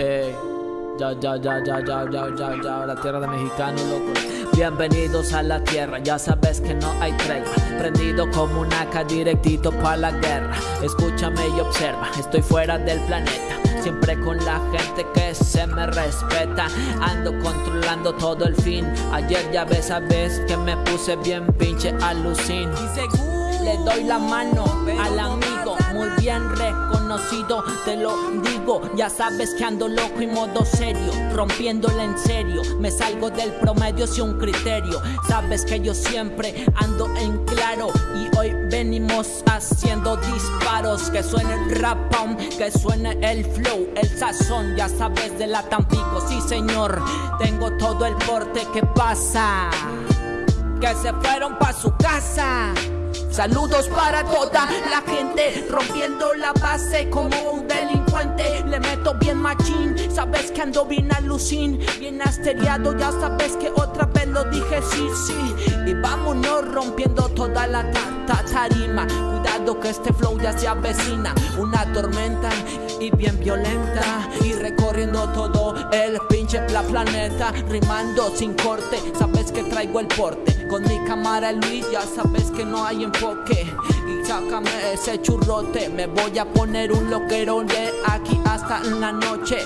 Ey, ya, ya, ya, ya, ya, ya, ya, ya, la tierra de mexicano, loco. Bienvenidos a la tierra, ya sabes que no hay tregua. Prendido como un AK directito pa' la guerra. Escúchame y observa, estoy fuera del planeta. Siempre con la gente que se me respeta. Ando controlando todo el fin. Ayer ya ves, sabes que me puse bien pinche alucin. Le doy la mano al amigo, muy bien reconocido, te lo digo. Ya sabes que ando loco y modo serio, rompiéndole en serio. Me salgo del promedio sin un criterio. Sabes que yo siempre ando en claro y hoy venimos haciendo disparos. Que suene el rap, que suene el flow, el sazón. Ya sabes de la Tampico, sí señor. Tengo todo el porte que pasa. Que se fueron pa' su casa. Saludos para toda la gente, rompiendo la base como un Le meto bien machín, sabes que ando bien alucin, bien asteriado. Ya sabes que otra vez lo dije, sí, sí. Y vámonos rompiendo toda la tarima. Cuidado que este flow ya se avecina, una tormenta y bien violenta. Y recorriendo todo el pinche planeta, rimando sin corte. Sabes que traigo el porte. Con mi cámara Luis, ya sabes que no hay enfoque. Y sácame ese churrote. Me voy a poner un loquero de aquí hasta la noche.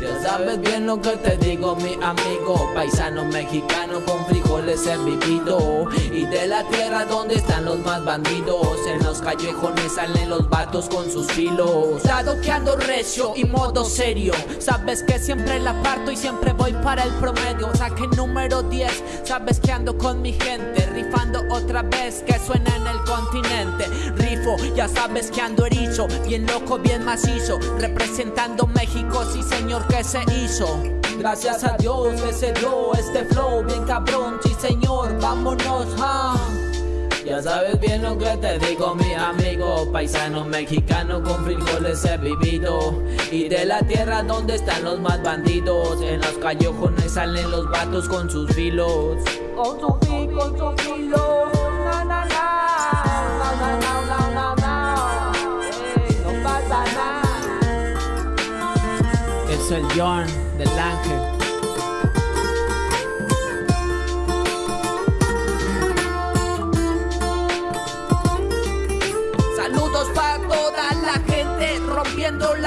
Ya sabes bien lo que te digo mi amigo. Paisano mexicano con frijoles he vivido. Y de la tierra donde están los más bandidos. En los callejones salen los vatos con sus filos. Dado que ando recio y modo serio. Sabes que siempre la parto y siempre voy para el promedio. Saque número 10 Sabes que ando con mi gente. Rifando otra vez que suena en el continente. Rifo, ya sabes que ando erizo. Bien loco, bien macizo. Representando México, sí señor que se hizo Gracias a Dios que se dio este flow Bien cabrón, sí señor, vámonos, ha ya sabes bien lo que te digo, mi amigo Paisano mexicano con frijoles he vivido. Y de la tierra donde están los más bandidos En los callejones salen los vatos con sus filos. Con su filo, con su filo Na na na Na na na na na No pasa nada. Es el John del ángel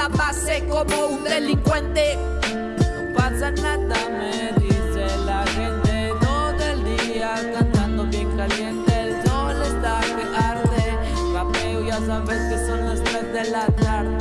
la como un delincuente. No pasa nada, me dice la gente todo el día cantando bien caliente. El sol está que arde, rapeo ya sabes que son las 3 de la tarde.